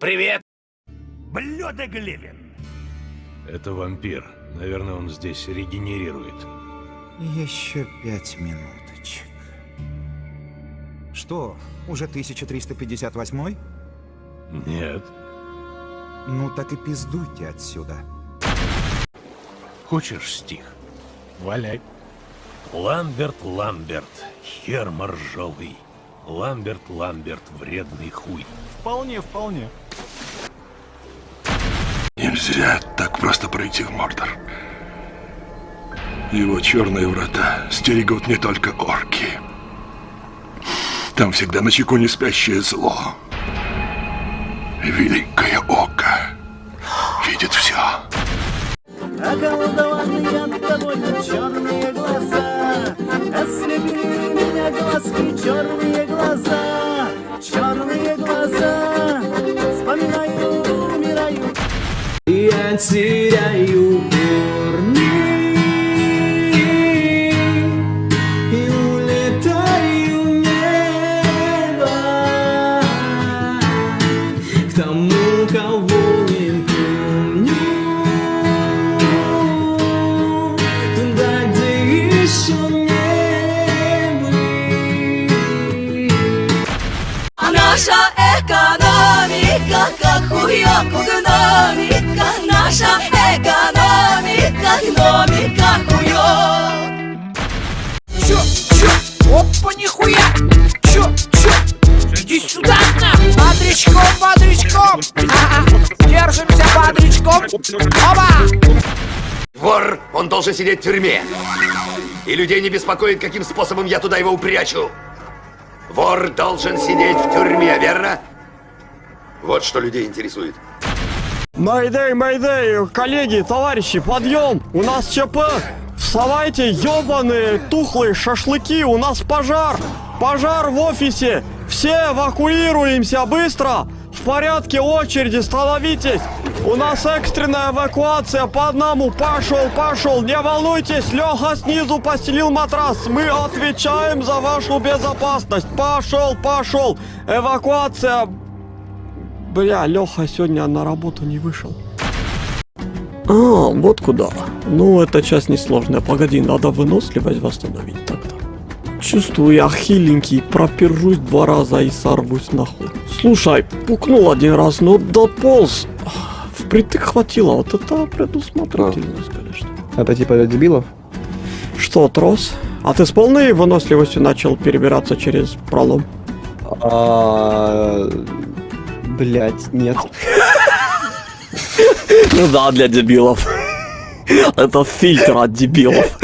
Привет! Блюдо Глевин. Это вампир. Наверное, он здесь регенерирует. Еще пять минуточек. Что, уже 1358? Нет. Ну так и пиздуйте отсюда. Хочешь стих? Валяй. Ламберт, Ламберт, хер моржовый. Ламберт, Ламберт, вредный хуй. Вполне, вполне. Нельзя так просто пройти в Мордор. Его черные врата стерегут не только орки. Там всегда на чеку не спящее зло. Великое око видит все. Околдованные от тобой черные теряю корни И улетаю в небо. К тому, кого не помню Туда, где еще не были. А наша экономика, как хуёк гномика Наша экономика, гномика хуёк Чё, чё? Опа, нихуя! Чё, чё? Иди сюда, на! Бодрячком, бодрячком! Держимся бодрячком! Оба! Вор, он должен сидеть в тюрьме. И людей не беспокоит, каким способом я туда его упрячу. Вор должен сидеть в тюрьме, верно? Вот что людей интересует. Майдей, майдей, коллеги, товарищи, подъем! У нас ЧП! Вставайте, ёбаные, тухлые шашлыки, у нас пожар! Пожар в офисе! Все эвакуируемся быстро! В порядке очереди, становитесь! У нас экстренная эвакуация по одному! Пошел, пошел! Не волнуйтесь, Леха снизу постелил матрас! Мы отвечаем за вашу безопасность! Пошел, пошел! Эвакуация Бля, Леха сегодня на работу не вышел. А, вот куда. Ну, эта часть несложная. Погоди, надо выносливость восстановить тогда. Чувствую, я хиленький, пропержусь два раза и сорвусь нахуй. Слушай, пукнул один раз, но дополз. Впритык хватило, вот это предусмотрительность, конечно. Это типа для дебилов? Что, трос? А ты с полной выносливостью начал перебираться через пролом? Блять, нет. Ну да, для дебилов. Это фильтр от дебилов.